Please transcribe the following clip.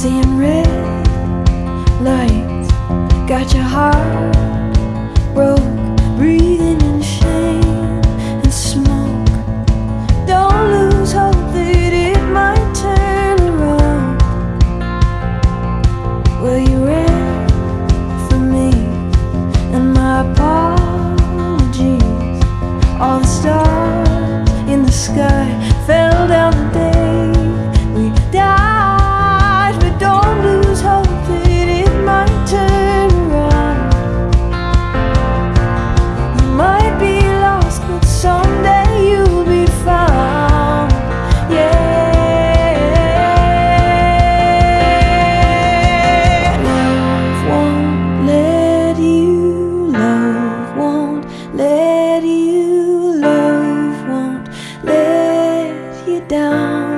Seeing red lights. Got your heart broke Breathing in shame and smoke. Don't lose hope that it might turn around. Well, you ran for me And my apologies? All the stars in the sky Fell down down.